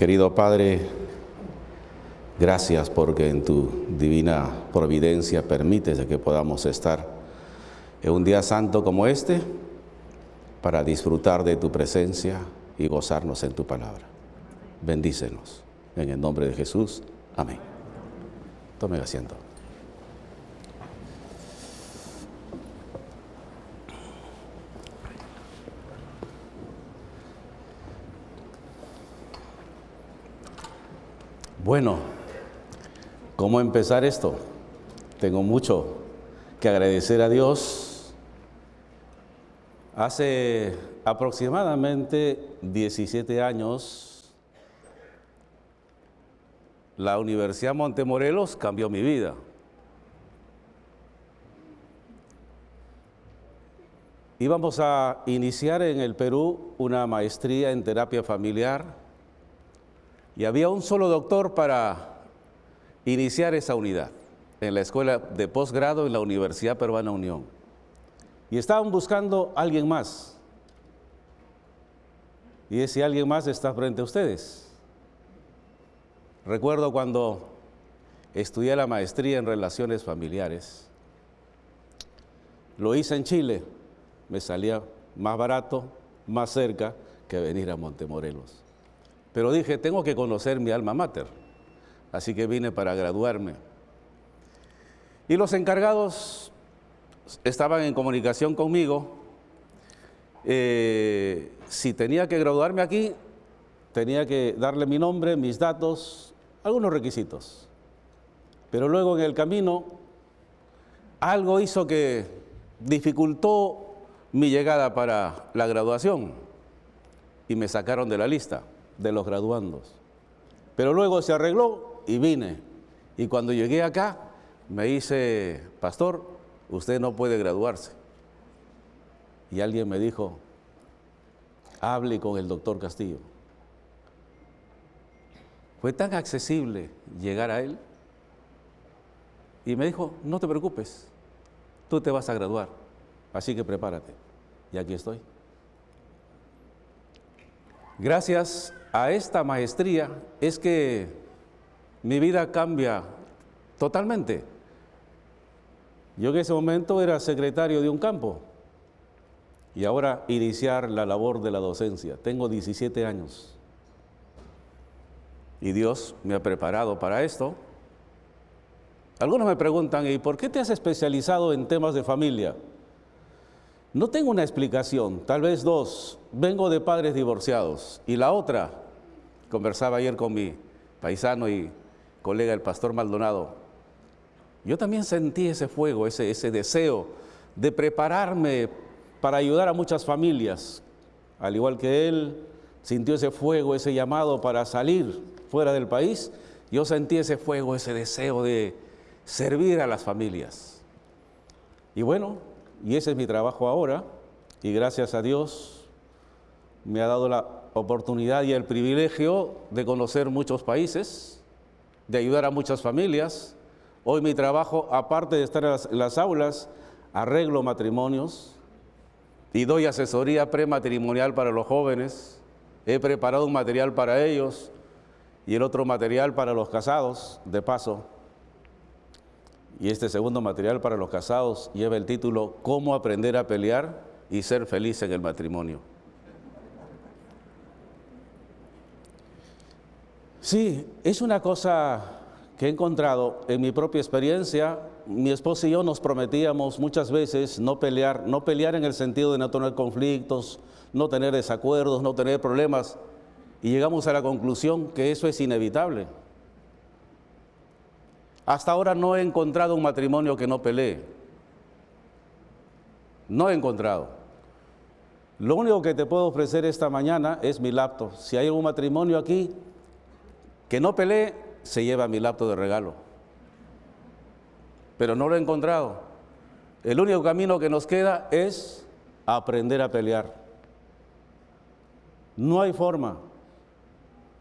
Querido Padre, gracias porque en tu divina providencia permites que podamos estar en un día santo como este para disfrutar de tu presencia y gozarnos en tu palabra. Bendícenos. En el nombre de Jesús. Amén. Tome asiento. Bueno, ¿cómo empezar esto? Tengo mucho que agradecer a Dios. Hace aproximadamente 17 años, la Universidad Montemorelos cambió mi vida. Íbamos a iniciar en el Perú una maestría en terapia familiar y había un solo doctor para iniciar esa unidad en la escuela de posgrado en la Universidad Peruana Unión. Y estaban buscando a alguien más. Y ese alguien más está frente a ustedes. Recuerdo cuando estudié la maestría en relaciones familiares. Lo hice en Chile. Me salía más barato, más cerca que venir a Montemorelos. Pero dije, tengo que conocer mi alma mater. Así que vine para graduarme. Y los encargados estaban en comunicación conmigo. Eh, si tenía que graduarme aquí, tenía que darle mi nombre, mis datos, algunos requisitos. Pero luego en el camino, algo hizo que dificultó mi llegada para la graduación y me sacaron de la lista de los graduandos. Pero luego se arregló y vine. Y cuando llegué acá, me dice, pastor, usted no puede graduarse. Y alguien me dijo, hable con el doctor Castillo. Fue tan accesible llegar a él. Y me dijo, no te preocupes, tú te vas a graduar, así que prepárate. Y aquí estoy. Gracias a esta maestría es que mi vida cambia totalmente. Yo en ese momento era secretario de un campo y ahora iniciar la labor de la docencia. Tengo 17 años y Dios me ha preparado para esto. Algunos me preguntan, ¿y por qué te has especializado en temas de familia? No tengo una explicación, tal vez dos. Vengo de padres divorciados. Y la otra, conversaba ayer con mi paisano y colega el pastor Maldonado. Yo también sentí ese fuego, ese, ese deseo de prepararme para ayudar a muchas familias. Al igual que él sintió ese fuego, ese llamado para salir fuera del país, yo sentí ese fuego, ese deseo de servir a las familias. Y bueno, y ese es mi trabajo ahora, y gracias a Dios me ha dado la oportunidad y el privilegio de conocer muchos países, de ayudar a muchas familias. Hoy mi trabajo, aparte de estar en las, aulas, arreglo matrimonios y doy asesoría prematrimonial para los jóvenes. He preparado un material para ellos y el otro material para los casados, de paso. Y este segundo material para los casados lleva el título Cómo aprender a pelear y ser feliz en el matrimonio. Sí, es una cosa que he encontrado en mi propia experiencia. Mi esposa y yo nos prometíamos muchas veces no pelear, no pelear en el sentido de no tener conflictos, no tener desacuerdos, no tener problemas. Y llegamos a la conclusión que eso es inevitable. Hasta ahora no he encontrado un matrimonio que no pelee. No he encontrado. Lo único que te puedo ofrecer esta mañana es mi laptop. Si hay un matrimonio aquí que no pelee, se lleva mi laptop de regalo. Pero no lo he encontrado. El único camino que nos queda es aprender a pelear. No hay forma.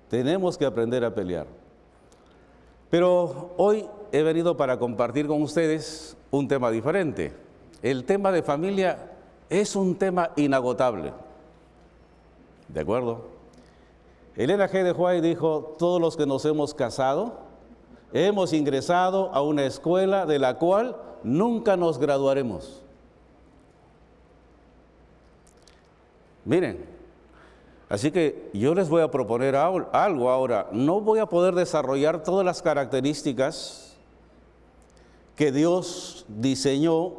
Tenemos que aprender a pelear. Pero hoy he venido para compartir con ustedes un tema diferente. El tema de familia es un tema inagotable. ¿De acuerdo? Elena G. de Huay dijo, todos los que nos hemos casado, hemos ingresado a una escuela de la cual nunca nos graduaremos. Miren, así que yo les voy a proponer algo ahora. No voy a poder desarrollar todas las características que Dios diseñó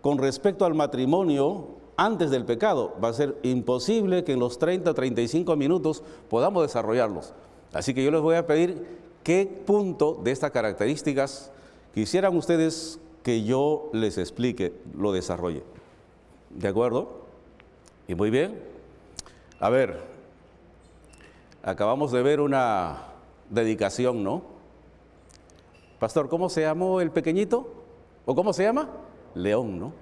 con respecto al matrimonio antes del pecado. Va a ser imposible que en los 30, 35 minutos podamos desarrollarlos. Así que yo les voy a pedir qué punto de estas características quisieran ustedes que yo les explique, lo desarrolle. ¿De acuerdo? Y muy bien. A ver, acabamos de ver una dedicación, ¿no? Pastor, ¿cómo se llamó el pequeñito? ¿O cómo se llama? León, ¿no?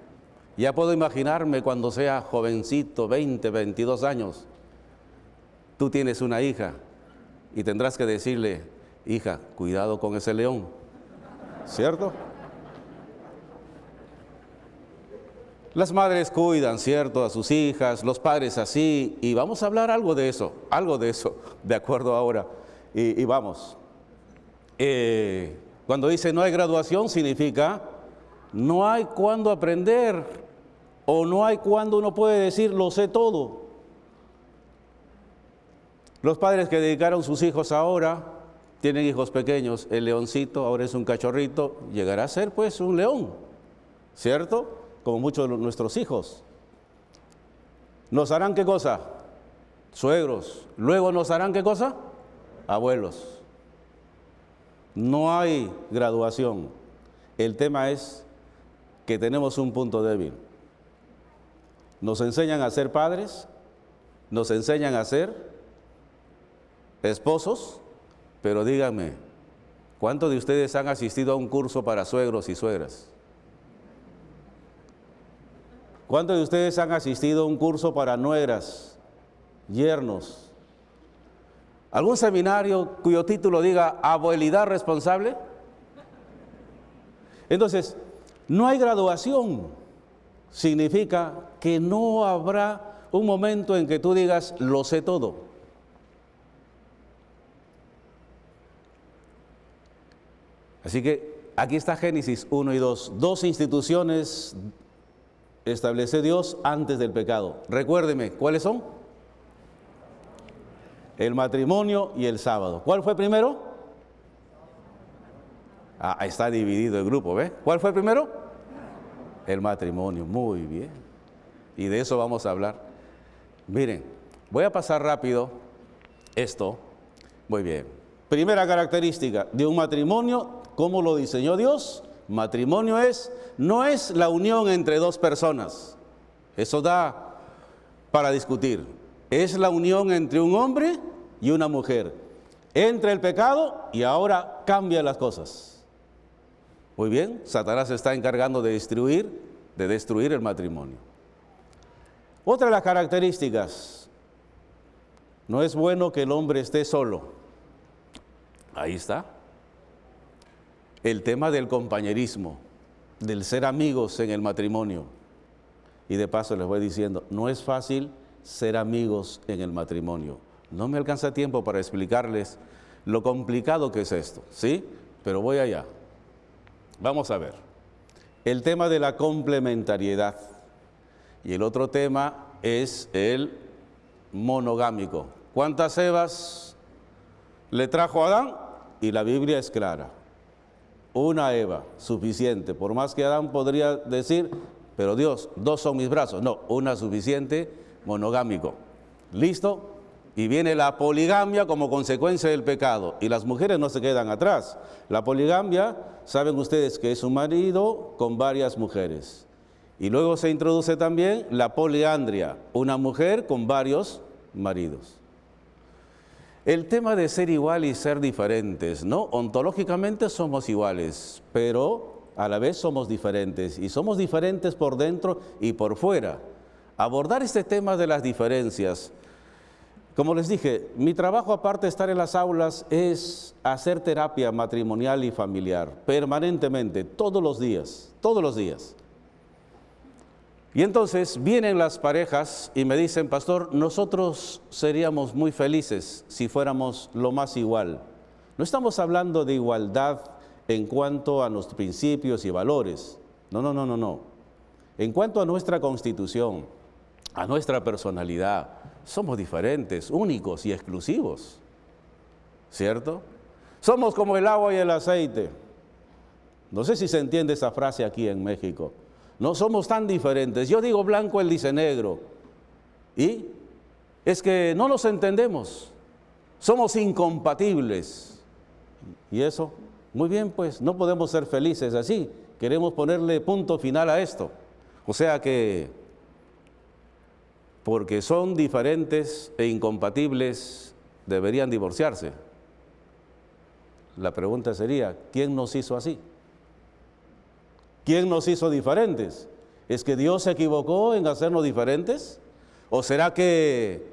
Ya puedo imaginarme cuando sea jovencito, 20, 22 años. Tú tienes una hija y tendrás que decirle, hija, cuidado con ese león. ¿Cierto? Las madres cuidan, ¿cierto?, a sus hijas, los padres así, y vamos a hablar algo de eso, algo de eso, de acuerdo ahora. Y, vamos. Eh, cuando dice no hay graduación, significa no hay cuándo aprender o no hay cuándo uno puede decir lo sé todo. Los padres que dedicaron sus hijos ahora, tienen hijos pequeños, el leoncito ahora es un cachorrito, llegará a ser pues un león, ¿cierto? Como muchos de nuestros hijos. ¿Nos harán qué cosa? Suegros. Luego nos harán qué cosa? Abuelos. No hay graduación. El tema es que tenemos un punto débil. Nos enseñan a ser padres, nos enseñan a ser esposos, pero díganme, ¿cuántos de ustedes han asistido a un curso para suegros y suegras? ¿Cuántos de ustedes han asistido a un curso para nueras, yernos? ¿Algún seminario cuyo título diga abuelidad responsable? Entonces, no hay graduación. Significa que no habrá un momento en que tú digas, lo sé todo. Así que aquí está Génesis 1 y 2, dos instituciones establece Dios antes del pecado. Recuérdeme, ¿cuáles son? El matrimonio y el sábado. ¿Cuál fue primero? Ah, está dividido el grupo, ¿ve? ¿Cuál fue primero? El matrimonio, muy bien. Y de eso vamos a hablar. Miren, voy a pasar rápido esto. Muy bien. Primera característica de un matrimonio, ¿cómo lo diseñó Dios? Matrimonio es, no es la unión entre dos personas. Eso da para discutir. Es la unión entre un hombre y una mujer. Entra el pecado y ahora cambia las cosas. Muy bien, Satanás se está encargando de destruir, de destruir el matrimonio. Otra de las características, no es bueno que el hombre esté solo. Ahí está el tema del compañerismo, del ser amigos en el matrimonio. Y de paso les voy diciendo, no es fácil ser amigos en el matrimonio. No me alcanza tiempo para explicarles lo complicado que es esto, ¿sí? Pero voy allá. Vamos a ver. El tema de la complementariedad. Y el otro tema es el monogámico. ¿Cuántas Evas le trajo Adán? Y la Biblia es clara una Eva, suficiente. Por más que Adán podría decir, pero Dios, dos son mis brazos. No, una suficiente, monogámico. ¿Listo? Y viene la poligamia como consecuencia del pecado. Y las mujeres no se quedan atrás. La poligamia, saben ustedes que es un marido con varias mujeres. Y luego se introduce también la poliandria, una mujer con varios maridos. El tema de ser igual y ser diferentes, ¿no? Ontológicamente somos iguales, pero a la vez somos diferentes y somos diferentes por dentro y por fuera. Abordar este tema de las diferencias, como les dije, mi trabajo aparte de estar en las aulas es hacer terapia matrimonial y familiar, permanentemente, todos los días, todos los días. Y entonces vienen las parejas y me dicen, pastor, nosotros seríamos muy felices si fuéramos lo más igual. No estamos hablando de igualdad en cuanto a nuestros principios y valores. No, no, no, no, no. En cuanto a nuestra constitución, a nuestra personalidad, somos diferentes, únicos y exclusivos. ¿Cierto? Somos como el agua y el aceite. No sé si se entiende esa frase aquí en México. No somos tan diferentes. Yo digo blanco, él dice negro. Y es que no nos entendemos. Somos incompatibles. Y eso, muy bien, pues no podemos ser felices así. Queremos ponerle punto final a esto. O sea que, porque son diferentes e incompatibles, deberían divorciarse. La pregunta sería, ¿quién nos hizo así? ¿Quién nos hizo diferentes? ¿Es que Dios se equivocó en hacernos diferentes? ¿O será que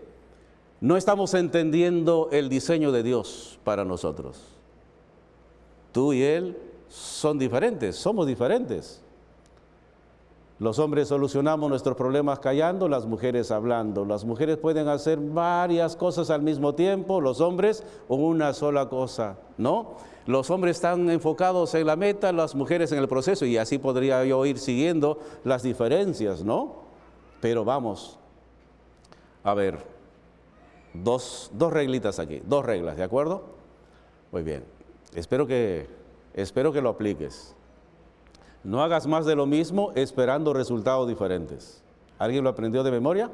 no estamos entendiendo el diseño de Dios para nosotros? Tú y Él son diferentes, somos diferentes. Los hombres solucionamos nuestros problemas callando, las mujeres hablando. Las mujeres pueden hacer varias cosas al mismo tiempo, los hombres una sola cosa, ¿no? Los hombres están enfocados en la meta, las mujeres en el proceso, y así podría yo ir siguiendo las diferencias, ¿no? Pero vamos, a ver, dos, dos reglitas aquí, dos reglas, ¿de acuerdo? Muy bien, espero que, espero que lo apliques. No hagas más de lo mismo esperando resultados diferentes. ¿Alguien lo aprendió de memoria?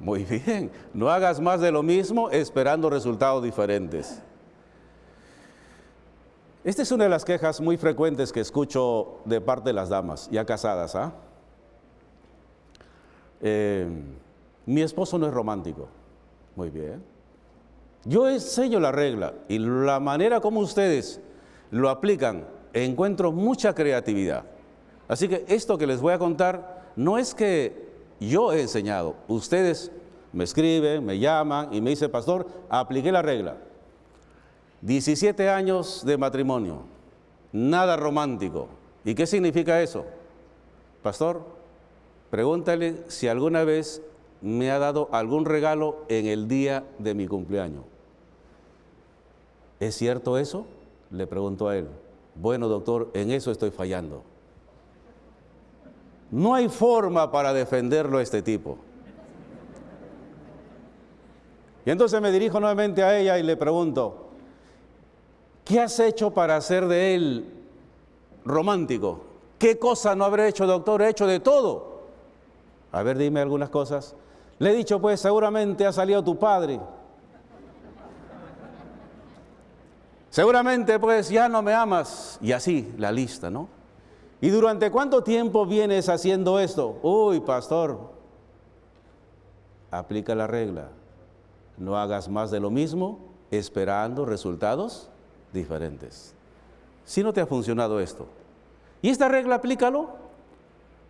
Muy bien, no hagas más de lo mismo esperando resultados diferentes. Esta es una de las quejas muy frecuentes que escucho de parte de las damas ya casadas. ¿ah? Eh, mi esposo no es romántico. Muy bien. Yo enseño la regla y la manera como ustedes lo aplican encuentro mucha creatividad. Así que esto que les voy a contar no es que yo he enseñado. Ustedes me escriben, me llaman y me dicen, pastor, apliqué la regla. 17 años de matrimonio, nada romántico. ¿Y qué significa eso? Pastor, pregúntale si alguna vez me ha dado algún regalo en el día de mi cumpleaños. ¿Es cierto eso? Le preguntó a él. Bueno, doctor, en eso estoy fallando. No hay forma para defenderlo a este tipo. Y entonces me dirijo nuevamente a ella y le pregunto, ¿qué has hecho para hacer de él romántico? ¿Qué cosa no habré hecho, doctor? He hecho de todo. A ver, dime algunas cosas. Le he dicho, pues seguramente ha salido tu padre. Seguramente pues ya no me amas. Y así la lista, ¿no? ¿Y durante cuánto tiempo vienes haciendo esto? Uy, pastor, aplica la regla. No hagas más de lo mismo esperando resultados diferentes. Si no te ha funcionado esto. Y esta regla aplícalo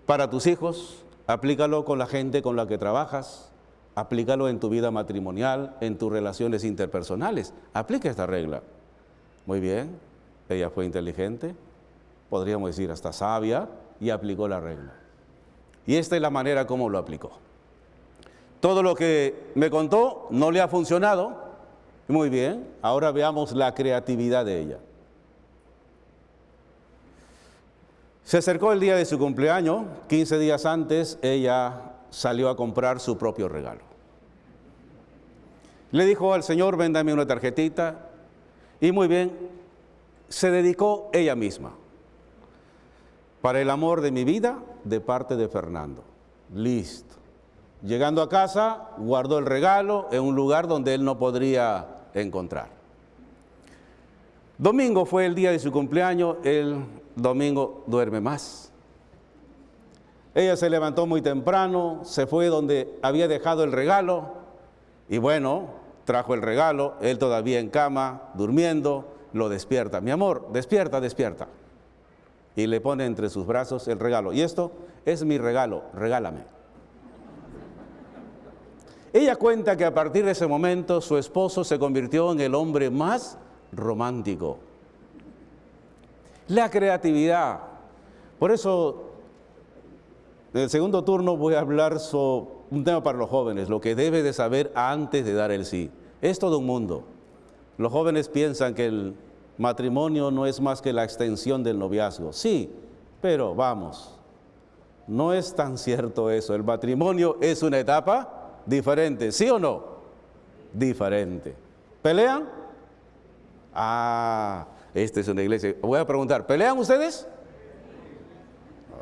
para tus hijos, aplícalo con la gente con la que trabajas, aplícalo en tu vida matrimonial, en tus relaciones interpersonales. Aplica esta regla. Muy bien, ella fue inteligente, podríamos decir hasta sabia, y aplicó la regla. Y esta es la manera como lo aplicó. Todo lo que me contó no le ha funcionado. Muy bien, ahora veamos la creatividad de ella. Se acercó el día de su cumpleaños, 15 días antes ella salió a comprar su propio regalo. Le dijo al Señor, véndame una tarjetita, y muy bien, se dedicó ella misma. Para el amor de mi vida, de parte de Fernando. Listo. Llegando a casa, guardó el regalo en un lugar donde él no podría encontrar. Domingo fue el día de su cumpleaños, el domingo duerme más. Ella se levantó muy temprano, se fue donde había dejado el regalo y bueno, trajo el regalo, él todavía en cama, durmiendo, lo despierta. Mi amor, despierta, despierta. Y le pone entre sus brazos el regalo. Y esto es mi regalo, regálame. Ella cuenta que a partir de ese momento su esposo se convirtió en el hombre más romántico. La creatividad. Por eso En el segundo turno voy a hablar sobre un tema para los jóvenes, lo que debe de saber antes de dar el sí. Es todo un mundo. Los jóvenes piensan que el matrimonio no es más que la extensión del noviazgo. Sí, pero vamos, no es tan cierto eso. El matrimonio es una etapa diferente, ¿sí o no? Diferente. ¿Pelean? Ah, esta es una iglesia. Voy a preguntar, ¿pelean ustedes?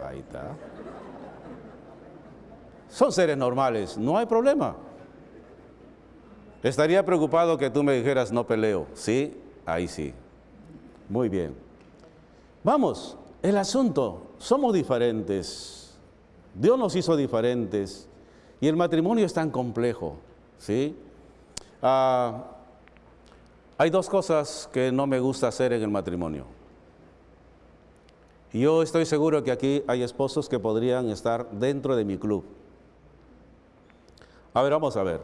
Ahí está. Son seres normales, no hay problema. Estaría preocupado que tú me dijeras no peleo. Sí, ahí sí. Muy bien. Vamos, el asunto, somos diferentes. Dios nos hizo diferentes y el matrimonio es tan complejo. ¿sí? Ah, hay dos cosas que no me gusta hacer en el matrimonio. Yo estoy seguro que aquí hay esposos que podrían estar dentro de mi club. A ver, vamos a ver.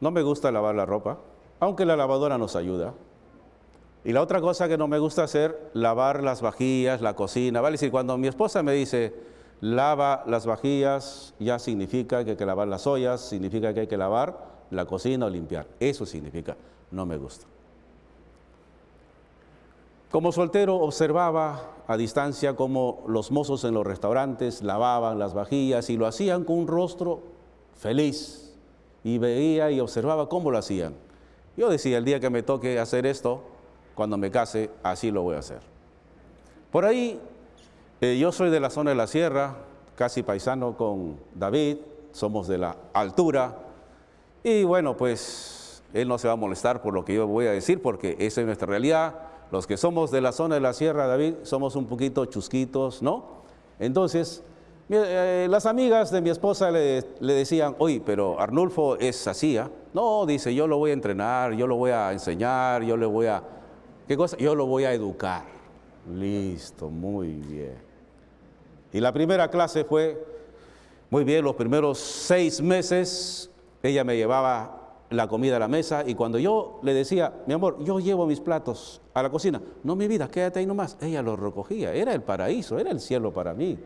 No me gusta lavar la ropa, aunque la lavadora nos ayuda. Y la otra cosa que no me gusta hacer, lavar las vajillas, la cocina. Vale, decir, cuando mi esposa me dice, lava las vajillas, ya significa que hay que lavar las ollas, significa que hay que lavar la cocina o limpiar. Eso significa, no me gusta. Como soltero observaba a distancia cómo los mozos en los restaurantes lavaban las vajillas y lo hacían con un rostro feliz, y veía y observaba cómo lo hacían. Yo decía, el día que me toque hacer esto, cuando me case, así lo voy a hacer. Por ahí, eh, yo soy de la zona de la sierra, casi paisano con David, somos de la altura, y bueno, pues él no se va a molestar por lo que yo voy a decir, porque esa es nuestra realidad. Los que somos de la zona de la sierra, David, somos un poquito chusquitos, ¿no? Entonces, eh, las amigas de mi esposa le, decían, oye, pero Arnulfo es así, ¿ah? No, dice, yo lo voy a entrenar, yo lo voy a enseñar, yo le voy a... ¿Qué cosa? Yo lo voy a educar. Listo, muy bien. Y la primera clase fue, muy bien, los primeros seis meses ella me llevaba la comida a la mesa y cuando yo le decía, mi amor, yo llevo mis platos a la cocina, no mi vida, quédate ahí nomás, ella los recogía, era el paraíso, era el cielo para mí.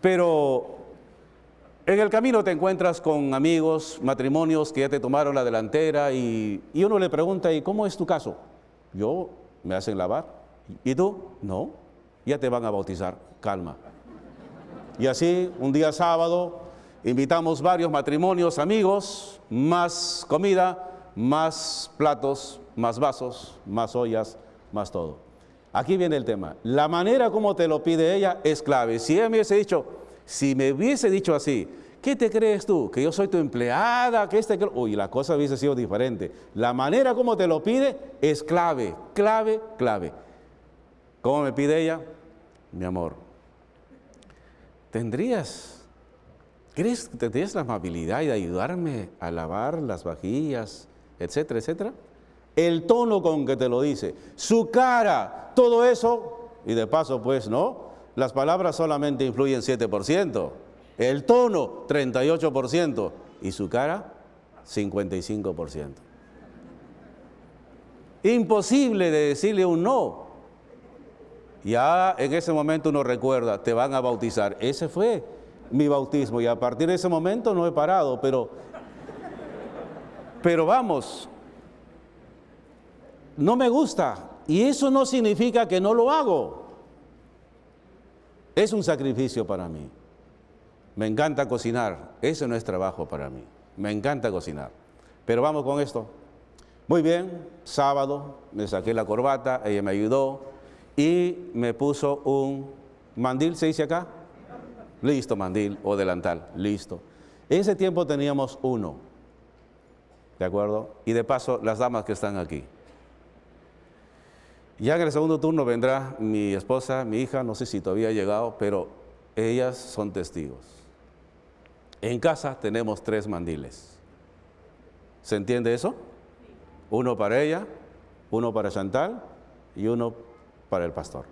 Pero en el camino te encuentras con amigos, matrimonios que ya te tomaron la delantera y, uno le pregunta, ¿y cómo es tu caso? Yo, me hacen lavar. ¿Y tú? No, ya te van a bautizar, calma. Y así, un día sábado, invitamos varios matrimonios, amigos, más comida, más platos, más vasos, más ollas, más todo. Aquí viene el tema. La manera como te lo pide ella es clave. Si ella me hubiese dicho, si me hubiese dicho así, ¿qué te crees tú? Que yo soy tu empleada, que este, que... Uy, la cosa hubiese sido diferente. La manera como te lo pide es clave, clave, clave. ¿Cómo me pide ella? Mi amor, ¿tendrías, crees que tendrías la amabilidad de ayudarme a lavar las vajillas, etcétera, etcétera? el tono con que te lo dice, su cara, todo eso, y de paso pues no, las palabras solamente influyen 7%, el tono 38% y su cara 55%. Imposible de decirle un no. Ya en ese momento uno recuerda, te van a bautizar. Ese fue mi bautismo y a partir de ese momento no he parado, pero, pero vamos, no me gusta y eso no significa que no lo hago. Es un sacrificio para mí. Me encanta cocinar, ese no es trabajo para mí. Me encanta cocinar. Pero vamos con esto. Muy bien, sábado me saqué la corbata, ella me ayudó y me puso un mandil, ¿se dice acá? Listo, mandil o delantal, listo. Ese tiempo teníamos uno, ¿de acuerdo? Y de paso, las damas que están aquí. Ya en el segundo turno vendrá mi esposa, mi hija, no sé si todavía ha llegado, pero ellas son testigos. En casa tenemos tres mandiles. ¿Se entiende eso? Uno para ella, uno para Chantal y uno para el pastor.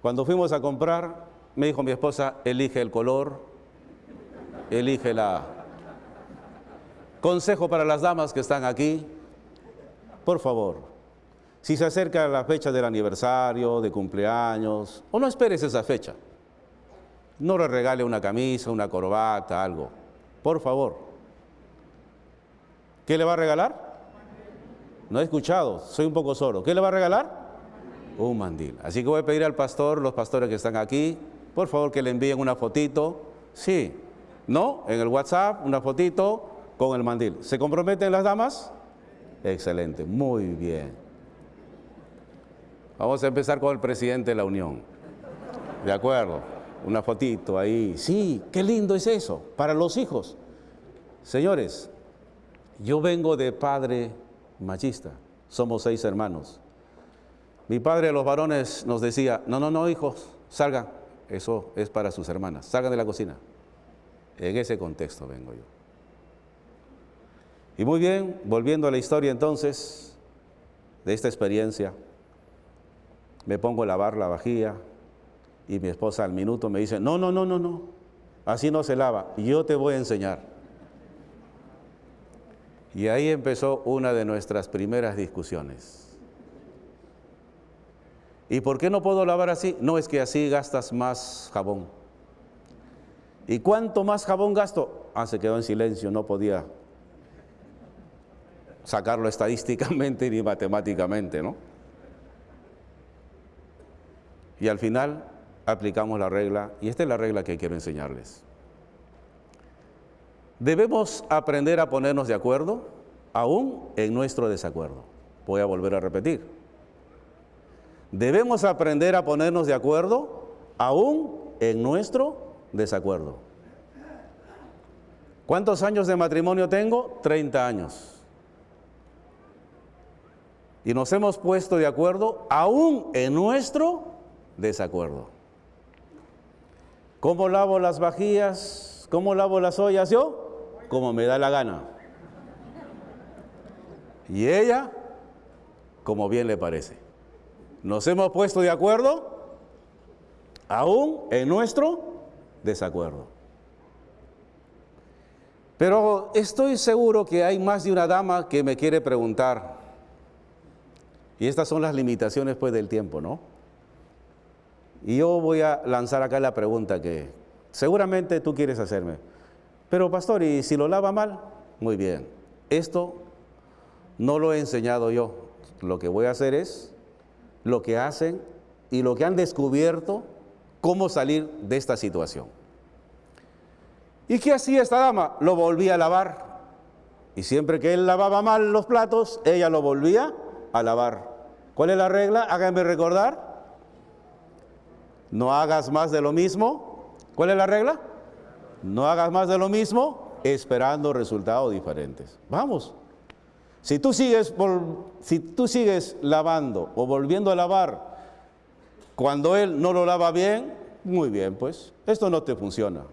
Cuando fuimos a comprar, me dijo mi esposa, elige el color, elige la... Consejo para las damas que están aquí, por favor, Si se acerca la fecha del aniversario, de cumpleaños, o no esperes esa fecha. No le regale una camisa, una corbata, algo. Por favor. ¿Qué le va a regalar? No he escuchado, soy un poco solo. ¿Qué le va a regalar? Un mandil. Así que voy a pedir al pastor, los pastores que están aquí, por favor que le envíen una fotito. Sí, ¿no? En el WhatsApp, una fotito con el mandil. ¿Se comprometen las damas? Excelente, muy bien. Vamos a empezar con el presidente de la Unión. ¿De acuerdo? Una fotito ahí. Sí, qué lindo es eso, para los hijos. Señores, yo vengo de padre machista. Somos seis hermanos. Mi padre, los varones, nos decía, no, no, no, hijos, salgan. Eso es para sus hermanas. Salgan de la cocina. En ese contexto vengo yo. Y muy bien, volviendo a la historia entonces de esta experiencia me pongo a lavar la vajilla y mi esposa al minuto me dice, no, no, no, no, no, así no se lava, yo te voy a enseñar. Y ahí empezó una de nuestras primeras discusiones. ¿Y por qué no puedo lavar así? No, es que así gastas más jabón. ¿Y cuánto más jabón gasto? Ah, se quedó en silencio, no podía sacarlo estadísticamente ni matemáticamente, ¿no? Y al final aplicamos la regla, y esta es la regla que quiero enseñarles. Debemos aprender a ponernos de acuerdo aún en nuestro desacuerdo. Voy a volver a repetir. Debemos aprender a ponernos de acuerdo aún en nuestro desacuerdo. ¿Cuántos años de matrimonio tengo? 30 años. Y nos hemos puesto de acuerdo aún en nuestro desacuerdo. ¿Cómo lavo las vajillas? ¿Cómo lavo las ollas yo? Como me da la gana. Y ella, como bien le parece. Nos hemos puesto de acuerdo aún en nuestro desacuerdo. Pero estoy seguro que hay más de una dama que me quiere preguntar, y estas son las limitaciones pues del tiempo, ¿no? Y yo voy a lanzar acá la pregunta que seguramente tú quieres hacerme. Pero pastor, ¿y si lo lava mal? Muy bien. Esto no lo he enseñado yo. Lo que voy a hacer es lo que hacen y lo que han descubierto cómo salir de esta situación. ¿Y qué hacía esta dama? Lo volvía a lavar. Y siempre que él lavaba mal los platos, ella lo volvía a lavar. ¿Cuál es la regla? Háganme recordar. No hagas más de lo mismo. ¿Cuál es la regla? No hagas más de lo mismo esperando resultados diferentes. Vamos. Si tú sigues, si tú sigues lavando o volviendo a lavar cuando él no lo lava bien, muy bien, pues esto no te funciona.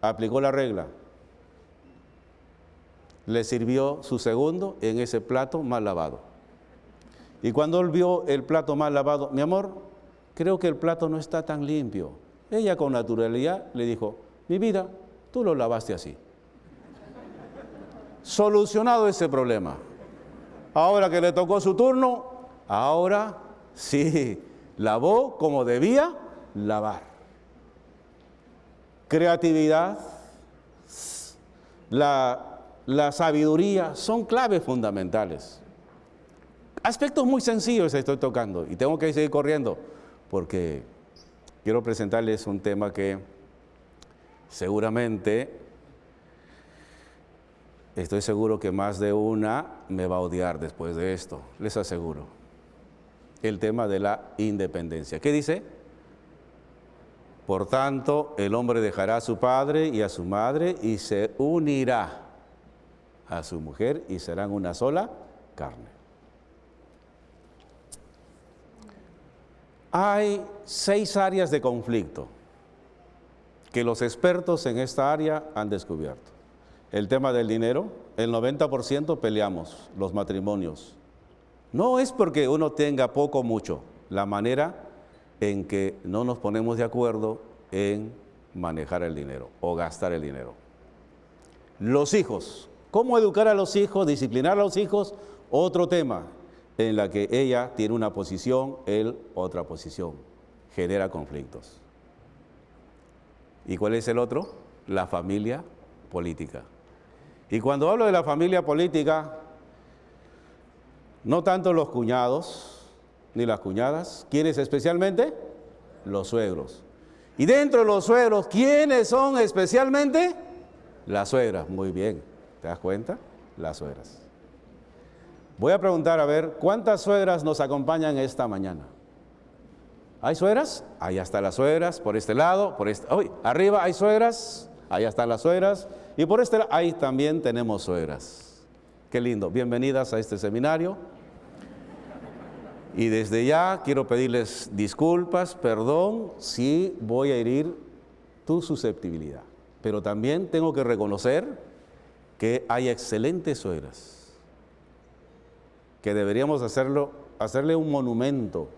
Aplicó la regla. Le sirvió su segundo en ese plato mal lavado. Y cuando él vio el plato mal lavado, mi amor, creo que el plato no está tan limpio. Ella con naturalidad le dijo, mi vida, tú lo lavaste así. Solucionado ese problema. Ahora que le tocó su turno, ahora sí, lavó como debía lavar. Creatividad, la, la sabiduría son claves fundamentales. Aspectos muy sencillos estoy tocando y tengo que seguir corriendo porque quiero presentarles un tema que seguramente, estoy seguro que más de una me va a odiar después de esto, les aseguro. El tema de la independencia. ¿Qué dice? Por tanto, el hombre dejará a su padre y a su madre y se unirá a su mujer y serán una sola carne. Hay seis áreas de conflicto que los expertos en esta área han descubierto. El tema del dinero, el 90% peleamos los matrimonios. No es porque uno tenga poco o mucho, la manera en que no nos ponemos de acuerdo en manejar el dinero o gastar el dinero. Los hijos, ¿cómo educar a los hijos, disciplinar a los hijos? Otro tema. En la que ella tiene una posición, él otra posición. Genera conflictos. ¿Y cuál es el otro? La familia política. Y cuando hablo de la familia política, no tanto los cuñados ni las cuñadas, ¿quiénes especialmente? Los suegros. Y dentro de los suegros, ¿quiénes son especialmente? Las suegras. Muy bien, ¿te das cuenta? Las suegras. Voy a preguntar a ver, ¿cuántas suegras nos acompañan esta mañana? ¿Hay suegras? Ahí están las suegras, por este lado, por este... Hoy, arriba hay suegras, ahí están las suegras, y por este lado, ahí también tenemos suegras. Qué lindo, bienvenidas a este seminario. Y desde ya quiero pedirles disculpas, perdón, si voy a herir tu susceptibilidad. Pero también tengo que reconocer que hay excelentes suegras, que deberíamos hacerlo, hacerle un monumento.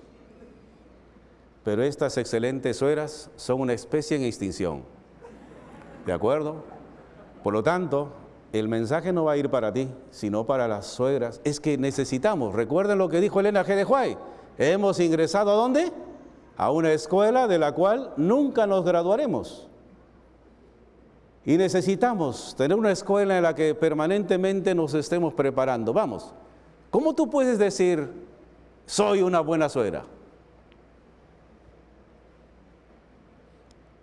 Pero estas excelentes suegras son una especie en extinción. ¿De acuerdo? Por lo tanto, el mensaje no va a ir para ti, sino para las suegras. Es que necesitamos, recuerden lo que dijo Elena G. de Huay, hemos ingresado a dónde? A una escuela de la cual nunca nos graduaremos. Y necesitamos tener una escuela en la que permanentemente nos estemos preparando. Vamos, ¿cómo tú puedes decir, soy una buena suegra?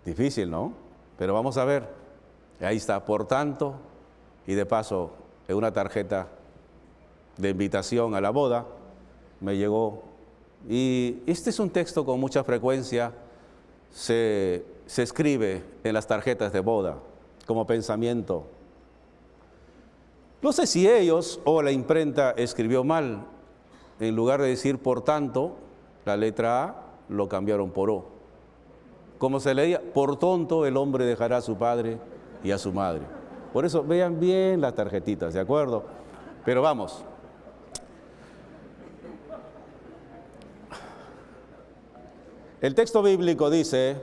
Difícil, ¿no? Pero vamos a ver. Ahí está, por tanto, y de paso, en una tarjeta de invitación a la boda, me llegó. Y este es un texto con mucha frecuencia, se, se escribe en las tarjetas de boda como pensamiento. No sé si ellos o la imprenta escribió mal. En lugar de decir por tanto, la letra A lo cambiaron por O. Como se leía, por tonto el hombre dejará a su padre y a su madre. Por eso vean bien las tarjetitas, ¿de acuerdo? Pero vamos. El texto bíblico dice,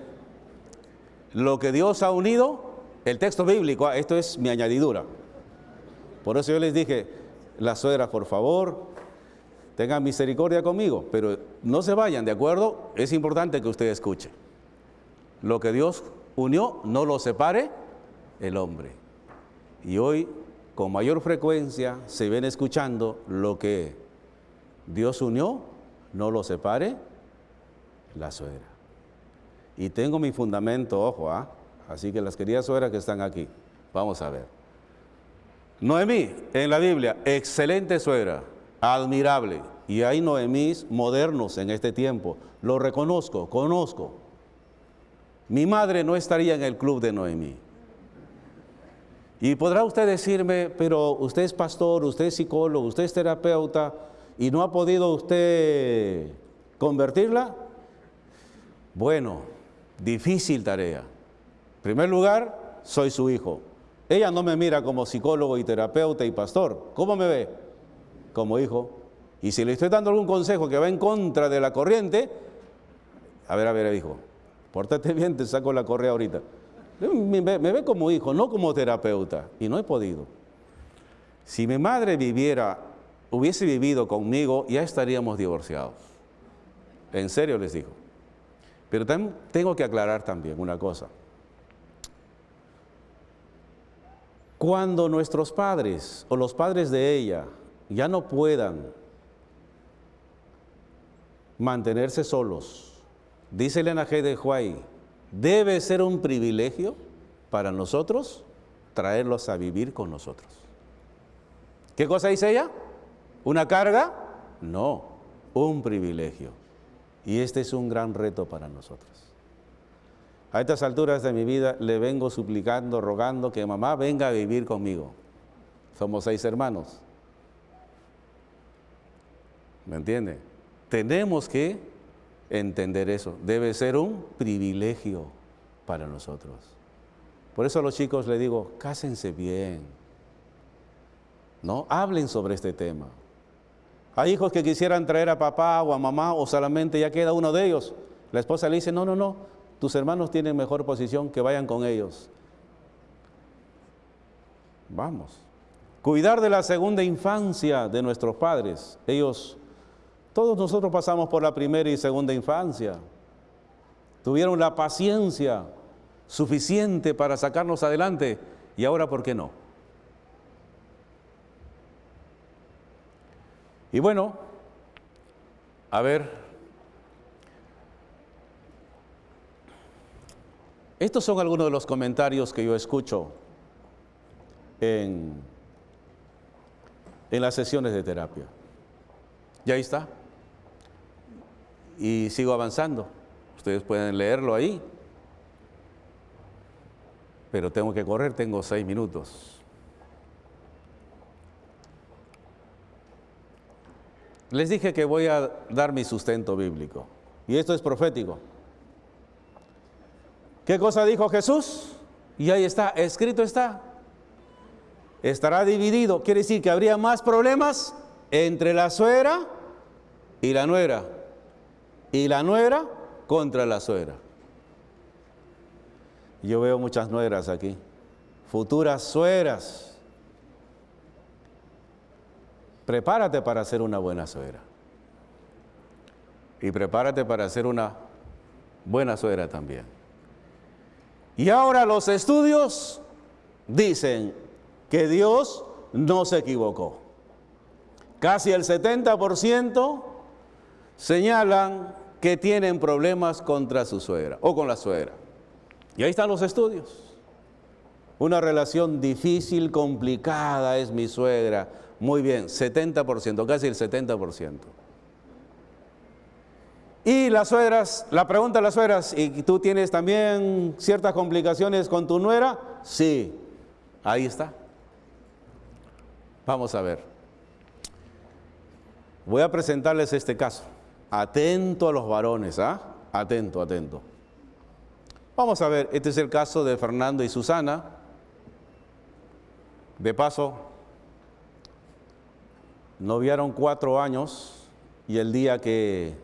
lo que Dios ha unido, el texto bíblico, ah, esto es mi añadidura. Por eso yo les dije, las suegras, por favor, tengan misericordia conmigo, pero no se vayan, ¿de acuerdo? Es importante que usted escuche. Lo que Dios unió, no lo separe el hombre. Y hoy, con mayor frecuencia, se ven escuchando lo que Dios unió, no lo separe la suegra. Y tengo mi fundamento, ojo, ¿ah? así que las queridas suegras que están aquí, vamos a ver. Noemí, en la Biblia, excelente suegra, admirable. Y hay Noemís modernos en este tiempo. Lo reconozco, conozco. Mi madre no estaría en el club de Noemí. Y podrá usted decirme, pero usted es pastor, usted es psicólogo, usted es terapeuta y no ha podido usted convertirla. Bueno, difícil tarea. En primer lugar, soy su hijo. Ella no me mira como psicólogo y terapeuta y pastor. ¿Cómo me ve? Como hijo. Y si le estoy dando algún consejo que va en contra de la corriente, a ver, a ver, hijo, pórtate bien, te saco la correa ahorita. Me, ve como hijo, no como terapeuta, y no he podido. Si mi madre viviera, hubiese vivido conmigo, ya estaríamos divorciados. En serio les digo. Pero tengo que aclarar también una cosa. Cuando nuestros padres o los padres de ella ya no puedan mantenerse solos, dice Elena G. de Huay, debe ser un privilegio para nosotros traerlos a vivir con nosotros. ¿Qué cosa dice ella? ¿Una carga? No, un privilegio. Y este es un gran reto para nosotros. A estas alturas de mi vida le vengo suplicando, rogando que mamá venga a vivir conmigo. Somos seis hermanos. ¿Me entiende? Tenemos que entender eso. Debe ser un privilegio para nosotros. Por eso a los chicos les digo, cásense bien. ¿No? Hablen sobre este tema. Hay hijos que quisieran traer a papá o a mamá o solamente ya queda uno de ellos. La esposa le dice, no, no, no, tus hermanos tienen mejor posición, que vayan con ellos. Vamos. Cuidar de la segunda infancia de nuestros padres. Ellos Todos nosotros pasamos por la primera y segunda infancia. Tuvieron la paciencia suficiente para sacarnos adelante y ahora ¿por qué no? Y bueno, a ver, estos son algunos de los comentarios que yo escucho en, en las sesiones de terapia. Y ahí está. Y sigo avanzando. Ustedes pueden leerlo ahí. Pero tengo que correr, tengo seis minutos. Les dije que voy a dar mi sustento bíblico. Y esto es profético. ¿Qué cosa dijo Jesús? Y ahí está, escrito está. Estará dividido. Quiere decir que habría más problemas entre la suegra y la nuera. Y la nuera contra la suegra. Yo veo muchas nueras aquí, futuras suegras Prepárate para ser una buena suegra. Y prepárate para ser una buena suegra también. Y ahora los estudios dicen que Dios no se equivocó. Casi el 70% señalan que tienen problemas contra su suegra o con la suegra. Y ahí están los estudios. Una relación difícil, complicada es mi suegra. Muy bien, 70%, casi el 70%. Y las suegras, la pregunta de las suegras, ¿y tú tienes también ciertas complicaciones con tu nuera? Sí, ahí está. Vamos a ver. Voy a presentarles este caso. Atento a los varones, ¿ah? Atento, atento. Vamos a ver, este es el caso de Fernando y Susana. De paso, noviaron cuatro años y el día que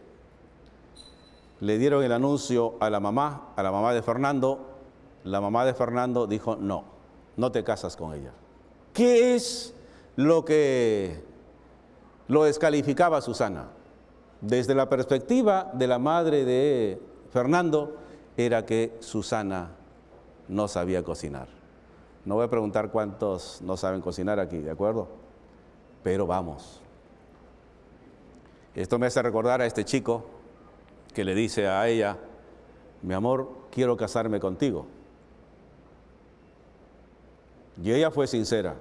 le dieron el anuncio a la mamá, a la mamá de Fernando, la mamá de Fernando dijo, no, no te casas con ella. ¿Qué es lo que lo descalificaba Susana? Desde la perspectiva de la madre de Fernando, era que Susana no sabía cocinar. No voy a preguntar cuántos no saben cocinar aquí, ¿de acuerdo? pero vamos. Esto me hace recordar a este chico que le dice a ella, mi amor, quiero casarme contigo. Y ella fue sincera,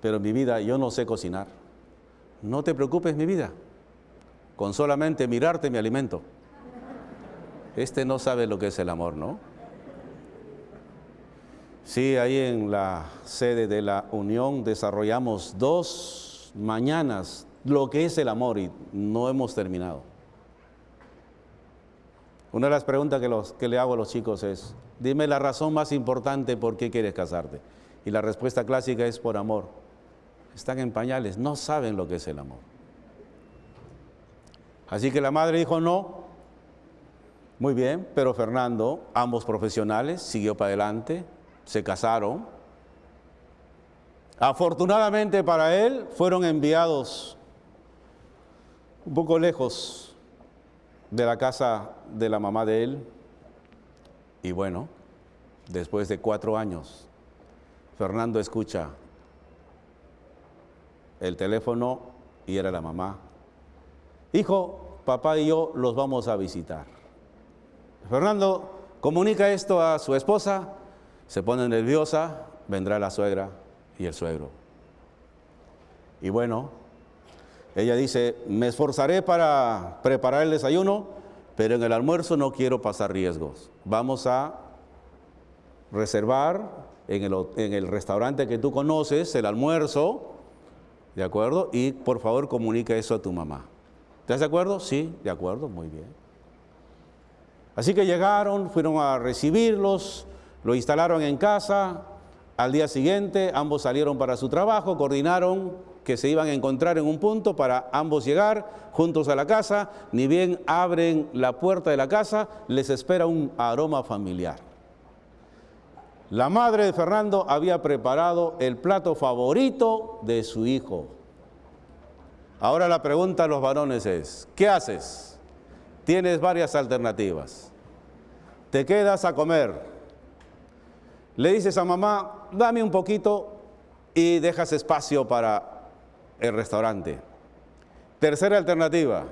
pero mi vida, yo no sé cocinar. No te preocupes, mi vida, con solamente mirarte mi alimento. Este no sabe lo que es el amor, ¿no? Sí, ahí en la sede de la Unión desarrollamos dos mañanas lo que es el amor y no hemos terminado. Una de las preguntas que, le hago a los chicos es, dime la razón más importante por qué quieres casarte. Y la respuesta clásica es por amor. Están en pañales, no saben lo que es el amor. Así que la madre dijo no. Muy bien, pero Fernando, ambos profesionales, siguió para adelante, se casaron. Afortunadamente para él fueron enviados un poco lejos de la casa de la mamá de él. Y bueno, después de cuatro años, Fernando escucha el teléfono y era la mamá. Hijo, papá y yo los vamos a visitar. Fernando comunica esto a su esposa se pone nerviosa, vendrá la suegra y el suegro. Y bueno, ella dice, me esforzaré para preparar el desayuno, pero en el almuerzo no quiero pasar riesgos. Vamos a reservar en el, restaurante que tú conoces el almuerzo, ¿de acuerdo? Y por favor comunica eso a tu mamá. ¿Estás de acuerdo? Sí, de acuerdo, muy bien. Así que llegaron, fueron a recibirlos, lo instalaron en casa, al día siguiente ambos salieron para su trabajo, coordinaron que se iban a encontrar en un punto para ambos llegar juntos a la casa, ni bien abren la puerta de la casa, les espera un aroma familiar. La madre de Fernando había preparado el plato favorito de su hijo. Ahora la pregunta a los varones es, ¿qué haces? Tienes varias alternativas. Te quedas a comer. Le dices a mamá, dame un poquito y dejas espacio para el restaurante. Tercera alternativa,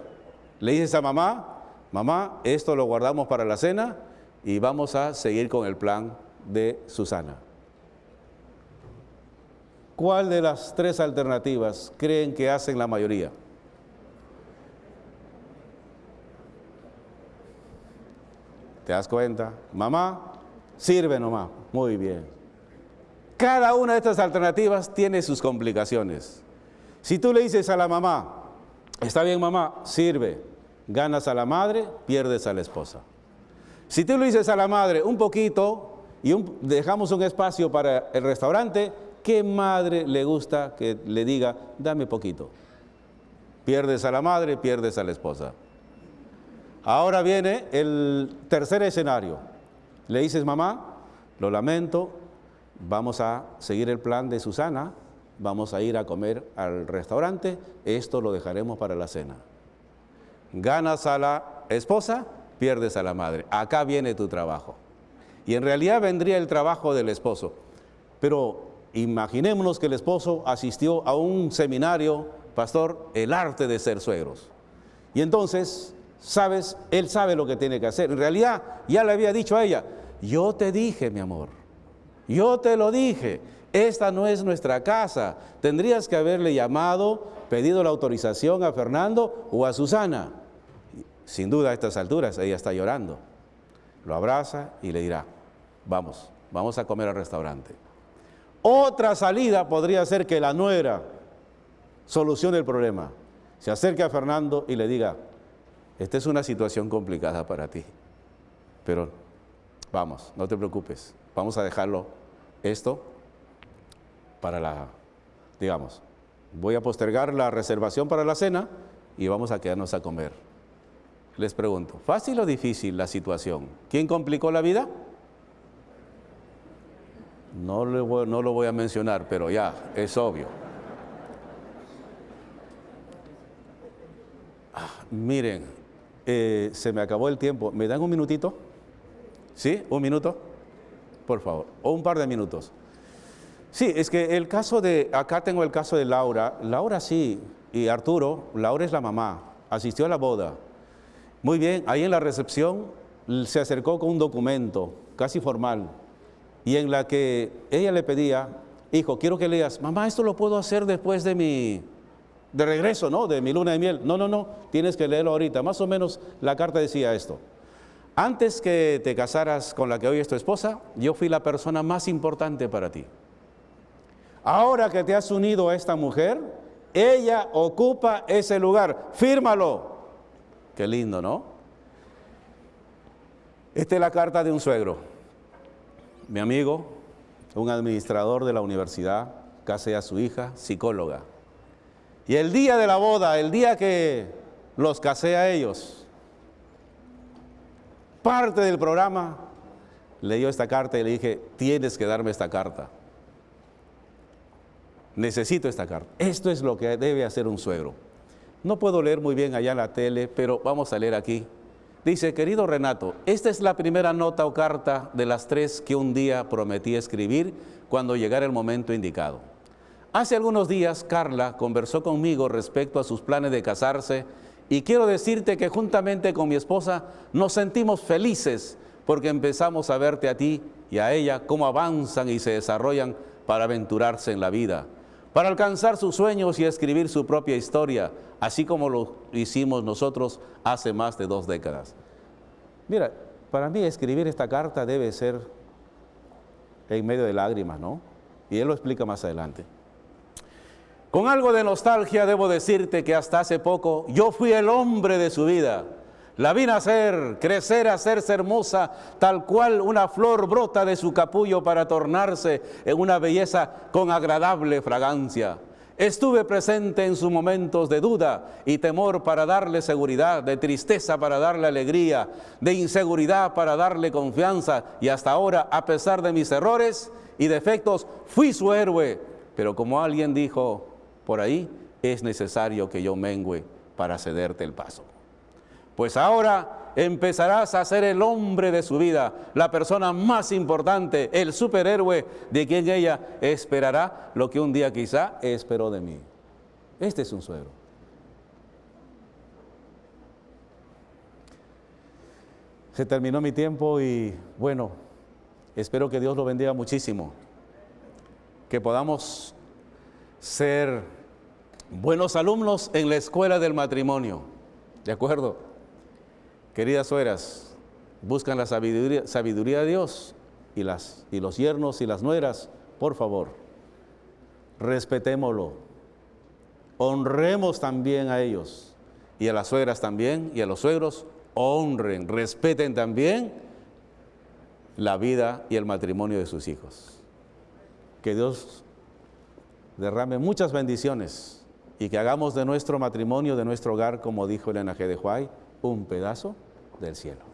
le dices a mamá, mamá, esto lo guardamos para la cena y vamos a seguir con el plan de Susana. ¿Cuál de las tres alternativas creen que hacen la mayoría? ¿Te das cuenta? Mamá, sirve nomás. Muy bien. Cada una de estas alternativas tiene sus complicaciones. Si tú le dices a la mamá, está bien mamá, sirve, ganas a la madre, pierdes a la esposa. Si tú le dices a la madre un poquito y dejamos un espacio para el restaurante, ¿qué madre le gusta que le diga, dame poquito? Pierdes a la madre, pierdes a la esposa. Ahora viene el tercer escenario. Le dices, mamá, lo lamento, vamos a seguir el plan de Susana, vamos a ir a comer al restaurante, esto lo dejaremos para la cena. Ganas a la esposa, pierdes a la madre. Acá viene tu trabajo. Y en realidad vendría el trabajo del esposo. Pero imaginémonos que el esposo asistió a un seminario, pastor, el arte de ser suegros. Y entonces, sabes, él sabe lo que tiene que hacer. En realidad, ya le había dicho a ella, yo te dije, mi amor, yo te lo dije, esta no es nuestra casa. Tendrías que haberle llamado, pedido la autorización a Fernando o a Susana. Sin duda a estas alturas ella está llorando. Lo abraza y le dirá, vamos, vamos a comer al restaurante. Otra salida podría ser que la nuera solucione el problema. Se acerque a Fernando y le diga, esta es una situación complicada para ti, pero vamos, no te preocupes, vamos a dejarlo esto para la, digamos, voy a postergar la reservación para la cena y vamos a quedarnos a comer. Les pregunto, ¿fácil o difícil la situación? ¿Quién complicó la vida? No, lo voy a mencionar, pero ya, es obvio. Ah, miren, eh, se me acabó el tiempo. ¿Me dan un minutito? ¿Sí? ¿Un minuto? Por favor. O un par de minutos. Sí, es que el caso de, acá tengo el caso de Laura. Laura sí, y Arturo, Laura es la mamá, asistió a la boda. Muy bien, ahí en la recepción se acercó con un documento casi formal y en la que ella le pedía, hijo, quiero que leas, mamá, esto lo puedo hacer después de mi, de regreso, ¿no? De mi luna de miel. No, no, no, tienes que leerlo ahorita. Más o menos la carta decía esto. Antes que te casaras con la que hoy es tu esposa, yo fui la persona más importante para ti. Ahora que te has unido a esta mujer, ella ocupa ese lugar. Fírmalo. Qué lindo, ¿no? Esta es la carta de un suegro. Mi amigo, un administrador de la universidad, casé a su hija, psicóloga. Y el día de la boda, el día que los casé a ellos, parte del programa, leyó esta carta y le dije, tienes que darme esta carta. Necesito esta carta. Esto es lo que debe hacer un suegro. No puedo leer muy bien allá en la tele, pero vamos a leer aquí. Dice, querido Renato, esta es la primera nota o carta de las tres que un día prometí escribir cuando llegara el momento indicado. Hace algunos días Carla conversó conmigo respecto a sus planes de casarse y quiero decirte que juntamente con mi esposa nos sentimos felices porque empezamos a verte a ti y a ella cómo avanzan y se desarrollan para aventurarse en la vida para alcanzar sus sueños y escribir su propia historia, así como lo hicimos nosotros hace más de dos décadas. Mira, para mí escribir esta carta debe ser en medio de lágrimas, ¿no? Y él lo explica más adelante. Con algo de nostalgia debo decirte que hasta hace poco yo fui el hombre de su vida la vi nacer, crecer, hacerse hermosa, tal cual una flor brota de su capullo para tornarse en una belleza con agradable fragancia. Estuve presente en sus momentos de duda y temor para darle seguridad, de tristeza para darle alegría, de inseguridad para darle confianza y hasta ahora, a pesar de mis errores y defectos, fui su héroe. Pero como alguien dijo por ahí, es necesario que yo mengüe para cederte el paso. Pues ahora empezarás a ser el hombre de su vida, la persona más importante, el superhéroe de quien ella esperará lo que un día quizá esperó de mí. Este es un suegro. Se terminó mi tiempo y bueno, espero que Dios lo bendiga muchísimo, que podamos ser buenos alumnos en la escuela del matrimonio, ¿de acuerdo? Queridas sueras, buscan la sabiduría, de Dios y, las, los yernos y las nueras, por favor, respetémoslo, honremos también a ellos y a las suegras también y a los suegros, honren, respeten también la vida y el matrimonio de sus hijos. Que Dios derrame muchas bendiciones y que hagamos de nuestro matrimonio, de nuestro hogar, como dijo el G. de Huay, un pedazo del cielo.